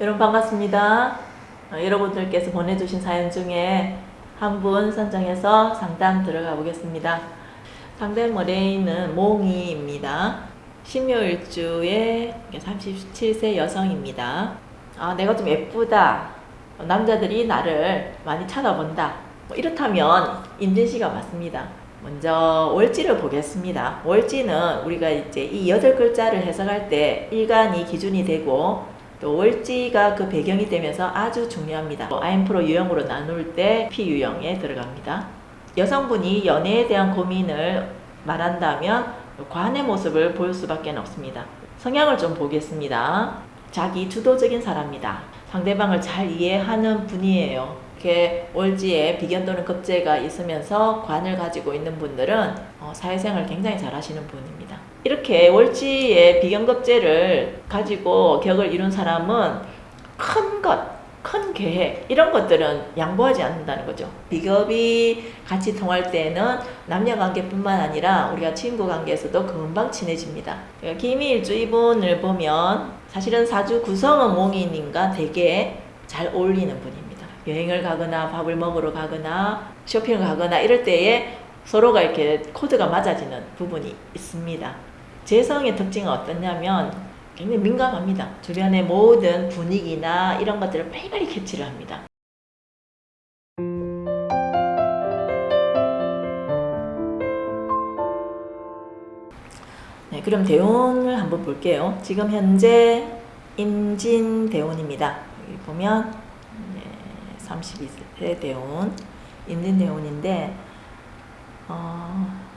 여러분 반갑습니다. 어, 여러분들께서 보내주신 사연 중에 한 분 선정해서 상담 들어가 보겠습니다. 상담 머레이는 몽이입니다. 신묘일주의 37세 여성입니다. 아, 내가 좀 예쁘다. 남자들이 나를 많이 쳐다본다. 뭐 이렇다면 임진씨가 맞습니다. 먼저 월지를 보겠습니다. 월지는 우리가 이제 이 여덟 글자를 해석할 때 일간이 기준이 되고 또 월지가 그 배경이 되면서 아주 중요합니다. 아인프로 유형으로 나눌 때 P유형에 들어갑니다. 여성분이 연애에 대한 고민을 말한다면 관의 모습을 볼 수밖에 없습니다. 성향을 좀 보겠습니다. 자기 주도적인 사람입니다. 상대방을 잘 이해하는 분이에요. 이렇게 월지에 비견 또는 급제가 있으면서 관을 가지고 있는 분들은 어, 사회생활 굉장히 잘 하시는 분입니다. 이렇게 월지의 비견급제를 가지고 격을 이룬 사람은 큰 것, 큰 계획 이런 것들은 양보하지 않는다는 거죠. 비겁이 같이 통할 때는 남녀 관계뿐만 아니라 우리가 친구 관계에서도 금방 친해집니다. 그러니까 김일주 이분을 보면 사실은 사주 구성은 몽인님과 되게 잘 어울리는 분입니다. 여행을 가거나 밥을 먹으러 가거나 쇼핑을 가거나 이럴 때에 서로가 이렇게 코드가 맞아지는 부분이 있습니다. 재성의 특징은 어떠냐면 굉장히 민감합니다. 주변의 모든 분위기나 이런 것들을 빨리빨리 캐치를 합니다. 네, 그럼 대운을 한번 볼게요. 지금 현재 임진 대운입니다. 여기 보면 네, 32세 대운, 임진 대운인데 어,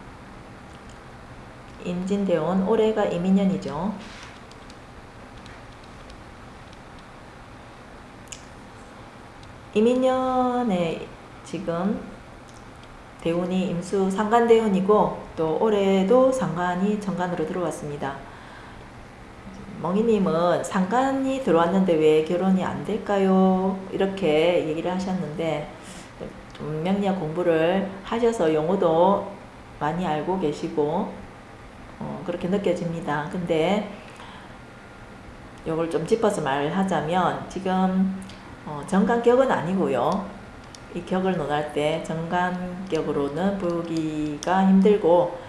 임진대원 올해가 이민년이죠. 이민년에 지금 대운이 임수 상간대운이고 또 올해도 상간이 정간으로 들어왔습니다. 멍이님은 상간이 들어왔는데 왜 결혼이 안 될까요? 이렇게 얘기를 하셨는데 좀 명리학 공부를 하셔서 용어도 많이 알고 계시고 어, 그렇게 느껴집니다. 근데 이걸 좀 짚어서 말하자면 지금 어, 정관격은 아니고요. 이 격을 논할 때 정관격으로는 보기가 힘들고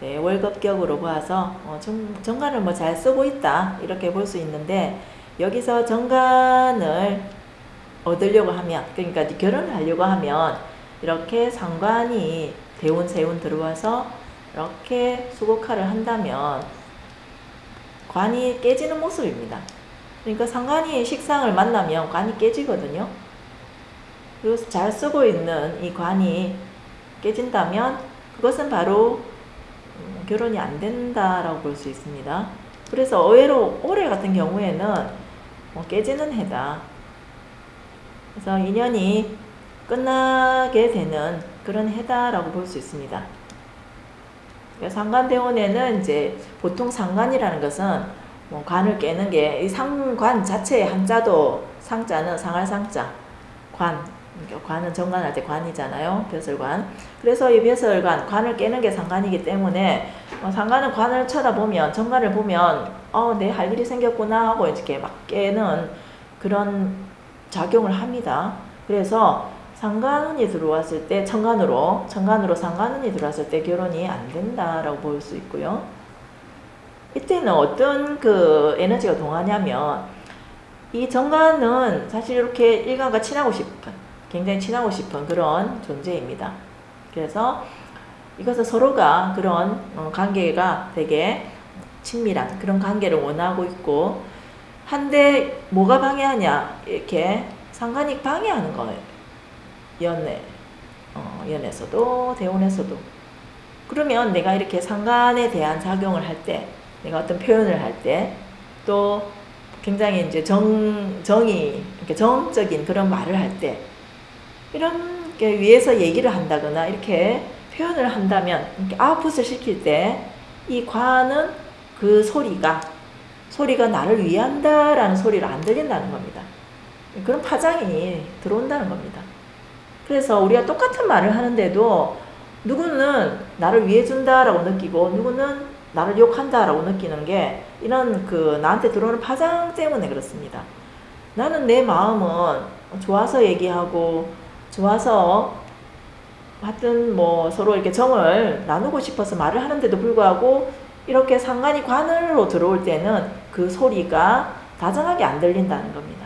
네, 월급격으로 봐서 어, 정, 정관을 뭐 잘 쓰고 있다 이렇게 볼 수 있는데 여기서 정관을 얻으려고 하면 그러니까 결혼을 하려고 하면 이렇게 상관이 대운 세운 들어와서 이렇게 수국화를 한다면 관이 깨지는 모습입니다. 그러니까 상관이 식상을 만나면 관이 깨지거든요. 그리고 잘 쓰고 있는 이 관이 깨진다면 그것은 바로 음, 결혼이 안 된다라고 볼 수 있습니다. 그래서 의외로 올해 같은 경우에는 뭐 깨지는 해다. 그래서 인연이 끝나게 되는 그런 해다라고 볼 수 있습니다. 상관대원에는 이제 보통 상관이라는 것은 뭐 관을 깨는 게 이 상관 자체의 한자도 상자는 상할 상자 관. 그러니까 관은 정관할 때 관이잖아요 벼슬관. 그래서 이 벼슬관 관을 깨는 게 상관이기 때문에 어, 상관은 관을 쳐다보면 정관을 보면 어내 할 일이 생겼구나 하고 이렇게 막 깨는 그런 작용을 합니다. 그래서 상관운이 들어왔을 때 천간으로 천간으로 상관운이 들어왔을 때 결혼이 안 된다라고 볼 수 있고요. 이때는 어떤 그 에너지가 동하냐면 이 정관은 사실 이렇게 일간과 친하고 싶은 굉장히 친하고 싶은 그런 존재입니다. 그래서 이것은 서로가 그런 어, 관계가 되게 친밀한 그런 관계를 원하고 있고 한데 뭐가 방해하냐 이렇게 상관이 방해하는 거예요. 연애, 어, 연애에서도 대원에서도 그러면 내가 이렇게 상관에 대한 작용을 할 때, 내가 어떤 표현을 할 때, 또 굉장히 이제 정, 정이, 이렇게 정적인 그런 말을 할 때, 이런 게 위에서 얘기를 한다거나 이렇게 표현을 한다면, 이렇게 아웃풋을 시킬 때, 이 과는 그 소리가, 소리가 나를 위한다라는 소리를 안 들린다는 겁니다. 그런 파장이 들어온다는 겁니다. 그래서 우리가 똑같은 말을 하는데도 누구는 나를 위해 준다라고 느끼고 누구는 나를 욕한다라고 느끼는 게 이런 그 나한테 들어오는 파장 때문에 그렇습니다. 나는 내 마음은 좋아서 얘기하고 좋아서 하여튼 뭐 서로 이렇게 정을 나누고 싶어서 말을 하는데도 불구하고 이렇게 상관이 관으로 들어올 때는 그 소리가 다정하게 안 들린다는 겁니다.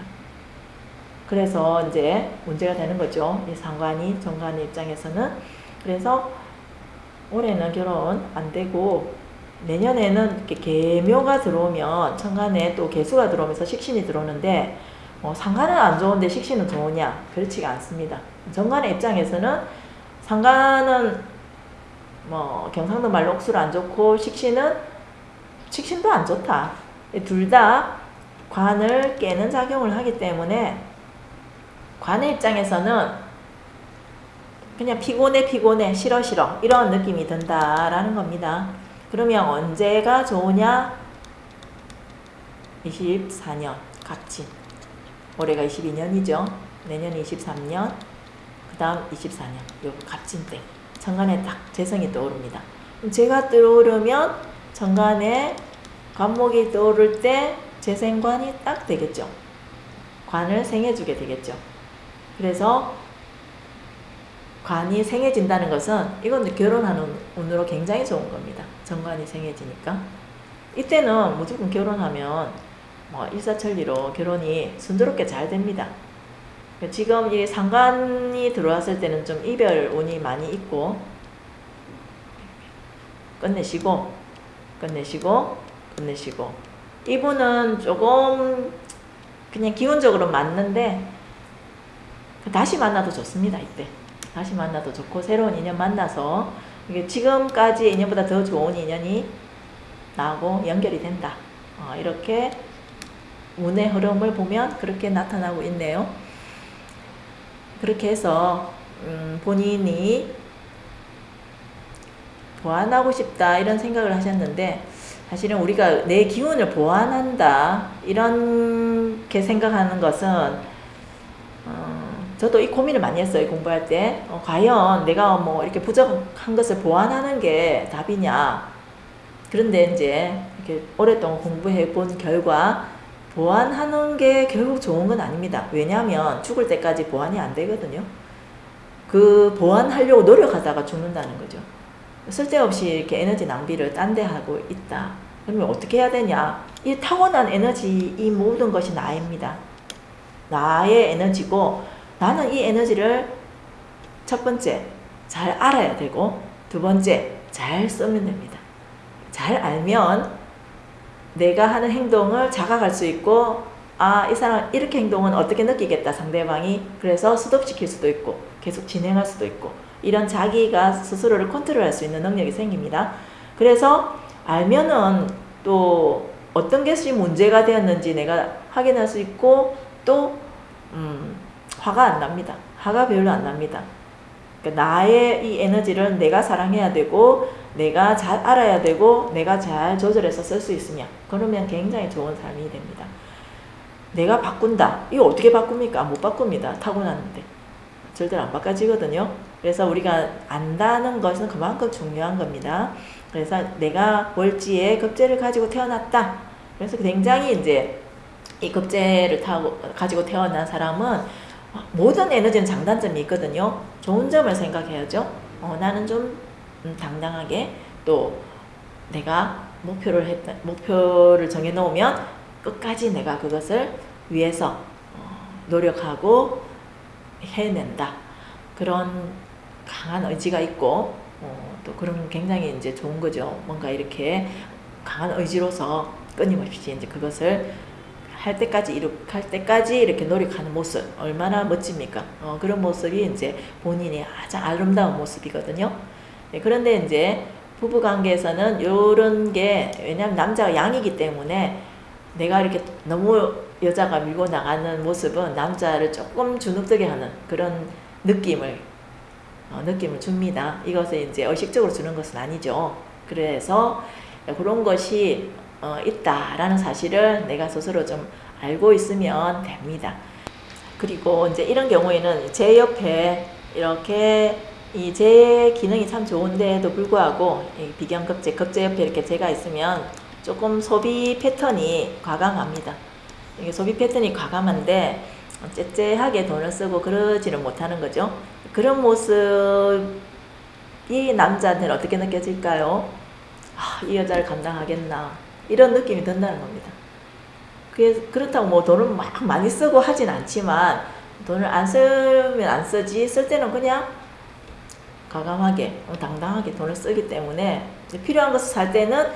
그래서 이제 문제가 되는 거죠. 이 상관이 정관의 입장에서는. 그래서 올해는 결혼 안 되고 내년에는 이렇게 개묘가 들어오면 천간에 또 개수가 들어오면서 식신이 들어오는데 뭐 상관은 안 좋은데 식신은 좋으냐? 그렇지가 않습니다. 정관의 입장에서는 상관은 뭐 경상도 말로 옥수를 안 좋고 식신은 식신도 안 좋다. 둘 다 관을 깨는 작용을 하기 때문에 관의 입장에서는 그냥 피곤해 피곤해 싫어 싫어 이런 느낌이 든다라는 겁니다. 그러면 언제가 좋으냐? 24년 갑진 올해가 22년이죠. 내년이 23년 그 다음 24년 요 갑진 때 정관에 딱 재성이 떠오릅니다. 제가 떠오르면 정관에 관목이 떠오를 때 재생관이 딱 되겠죠. 관을 생해주게 되겠죠. 그래서 관이 생해진다는 것은 이건 결혼하는 운으로 굉장히 좋은 겁니다. 정관이 생해지니까. 이때는 무조건 결혼하면 뭐 일사천리로 결혼이 순조롭게 잘 됩니다. 지금 이 상관이 들어왔을 때는 좀 이별 운이 많이 있고 끝내시고 끝내시고 끝내시고 이분은 조금 그냥 기운적으로 맞는데 다시 만나도 좋습니다 이때. 다시 만나도 좋고 새로운 인연 만나서 이게 지금까지 인연보다 더 좋은 인연이 나하고 연결이 된다. 어, 이렇게 운의 흐름을 보면 그렇게 나타나고 있네요. 그렇게 해서 음, 본인이 보완하고 싶다 이런 생각을 하셨는데 사실은 우리가 내 기운을 보완한다 이렇게 생각하는 것은 어, 저도 이 고민을 많이 했어요 공부할 때 어, 과연 내가 뭐 이렇게 부족한 것을 보완하는 게 답이냐 그런데 이제 이렇게 오랫동안 공부해 본 결과 보완하는 게 결국 좋은 건 아닙니다. 왜냐하면 죽을 때까지 보완이 안 되거든요. 그 보완하려고 노력하다가 죽는다는 거죠. 쓸데없이 이렇게 에너지 낭비를 딴 데 하고 있다. 그러면 어떻게 해야 되냐? 이 타고난 에너지, 이 모든 것이 나입니다. 나의 에너지고 나는 이 에너지를 첫 번째 잘 알아야 되고 두 번째 잘 쓰면 됩니다. 잘 알면 내가 하는 행동을 자각할 수 있고 아, 이 사람 이렇게 행동은 어떻게 느끼겠다, 상대방이. 그래서 스톱시킬 수도 있고, 계속 진행할 수도 있고, 이런 자기가 스스로를 컨트롤할 수 있는 능력이 생깁니다. 그래서 알면은 또 어떤 것이 문제가 되었는지 내가 확인할 수 있고, 또, 음, 화가 안 납니다. 화가 별로 안 납니다. 그러니까 나의 이 에너지를 내가 사랑해야 되고, 내가 잘 알아야 되고 내가 잘 조절해서 쓸 수 있으면 그러면 굉장히 좋은 삶이 됩니다. 내가 바꾼다. 이거 어떻게 바꿉니까? 못 바꿉니다. 타고났는데. 절대로 안 바꿔지거든요. 그래서 우리가 안다는 것은 그만큼 중요한 겁니다. 그래서 내가 월지에 급제를 가지고 태어났다. 그래서 굉장히 이제 이 급제를 타고 가지고 태어난 사람은 모든 에너지는 장단점이 있거든요. 좋은 점을 생각해야죠. 어, 나는 좀 음, 당당하게 또 내가 목표를 했다, 목표를 정해 놓으면 끝까지 내가 그것을 위해서 어, 노력하고 해낸다. 그런 강한 의지가 있고 어, 또 그런 굉장히 이제 좋은 거죠. 뭔가 이렇게 강한 의지로서 끊임없이 이제 그것을 할 때까지 이룩할 때까지 이렇게 노력하는 모습 얼마나 멋집니까? 어, 그런 모습이 이제 본인이 가장 아름다운 모습이거든요. 네, 그런데 이제 부부 관계에서는 이런 게 왜냐하면 남자가 양이기 때문에 내가 이렇게 너무 여자가 밀고 나가는 모습은 남자를 조금 주눅들게 하는 그런 느낌을 어, 느낌을 줍니다. 이것을 이제 의식적으로 주는 것은 아니죠. 그래서 그런 것이 어, 있다라는 사실을 내가 스스로 좀 알고 있으면 됩니다. 그리고 이제 이런 경우에는 제 옆에 이렇게 이 제 기능이 참 좋은데도 불구하고 비경급제, 급제 옆에 이렇게 제가 있으면 조금 소비 패턴이 과감합니다. 이게 소비 패턴이 과감한데 째째하게 돈을 쓰고 그러지는 못하는 거죠. 그런 모습이 남자한테는 어떻게 느껴질까요? 아, 이 여자를 감당하겠나 이런 느낌이 든다는 겁니다. 그래서 그렇다고 뭐 돈을 막 많이 쓰고 하진 않지만 돈을 안 쓰면 안 쓰지 쓸 때는 그냥 과감하게 당당하게 돈을 쓰기 때문에 필요한 것을 살 때는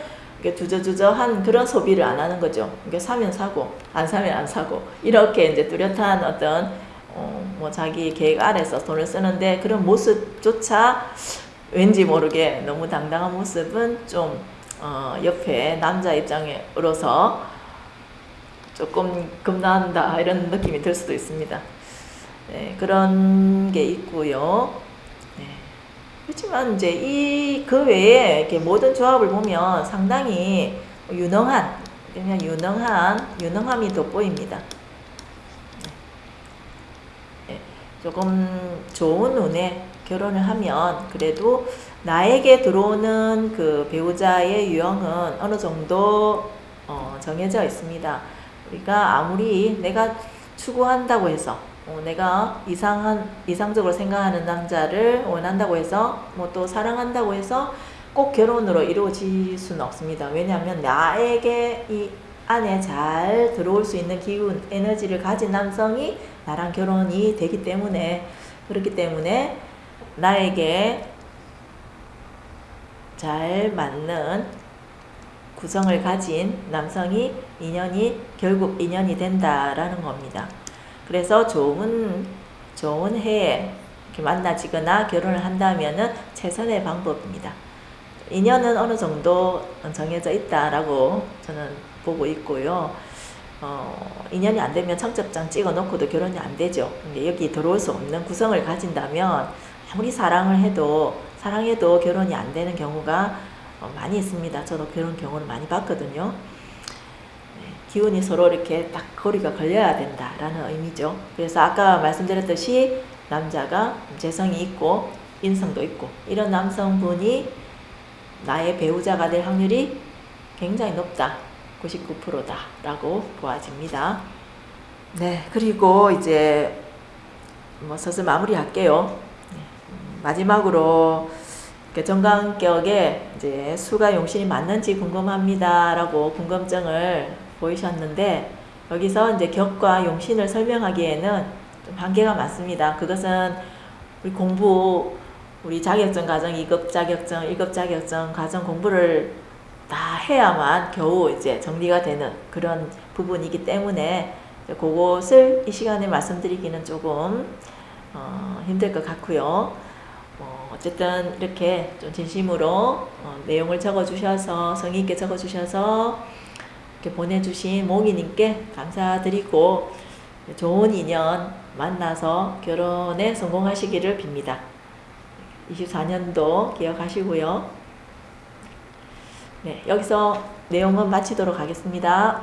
두저두저한 그런 소비를 안 하는 거죠. 이게 사면 사고 안 사면 안 사고 이렇게 이제 뚜렷한 어떤 어, 뭐 자기 계획 아래서 돈을 쓰는데 그런 모습조차 왠지 모르게 너무 당당한 모습은 좀 어, 옆에 남자 입장으로서 조금 겁난다 이런 느낌이 들 수도 있습니다. 네, 그런 게 있고요. 네. 그렇지만 이제 이 그 외에 이렇게 모든 조합을 보면 상당히 유능한 그냥 유능한 유능함이 돋보입니다. 네. 조금 좋은 운에 결혼을 하면 그래도 나에게 들어오는 그 배우자의 유형은 어느 정도 어 정해져 있습니다. 우리가 아무리 내가 추구한다고 해서 어, 내가 이상한 이상적으로 생각하는 남자를 원한다고 해서 뭐 또 사랑한다고 해서 꼭 결혼으로 이루어질 수는 없습니다. 왜냐하면 나에게 이 안에 잘 들어올 수 있는 기운, 에너지를 가진 남성이 나랑 결혼이 되기 때문에 그렇기 때문에 나에게 잘 맞는 구성을 가진 남성이 인연이 결국 인연이 된다라는 겁니다. 그래서 좋은 좋은 해에 만나지거나 결혼을 한다면은 최선의 방법입니다. 인연은 어느 정도 정해져 있다라고 저는 보고 있고요. 어, 인연이 안 되면 청첩장 찍어 놓고도 결혼이 안 되죠. 여기 들어올 수 없는 구성을 가진다면 아무리 사랑을 해도 사랑해도 결혼이 안 되는 경우가 어, 많이 있습니다. 저도 그런 경우를 많이 봤거든요. 네, 기운이 서로 이렇게 딱 거리가 걸려야 된다라는 의미죠. 그래서 아까 말씀드렸듯이 남자가 재성이 있고 인성도 있고 이런 남성분이 나의 배우자가 될 확률이 굉장히 높다. 99%다 라고 보아집니다. 네, 그리고 이제 뭐 슬슬 마무리할게요. 마지막으로 정강격에 이제 수가 용신이 맞는지 궁금합니다라고 궁금증을 보이셨는데 여기서 이제 격과 용신을 설명하기에는 좀 한계가 많습니다. 그것은 우리 공부 우리 자격증 과정 2급 자격증, 1급 자격증 과정 공부를 다 해야만 겨우 이제 정리가 되는 그런 부분이기 때문에 그것을 이 시간에 말씀드리기는 조금 어, 힘들 것 같고요. 어쨌든 이렇게 좀 진심으로 어, 내용을 적어주셔서 성의 있게 적어주셔서 이렇게 보내주신 몽이님께 감사드리고 좋은 인연 만나서 결혼에 성공하시기를 빕니다. 24년도 기억하시고요. 네, 여기서 내용은 마치도록 하겠습니다.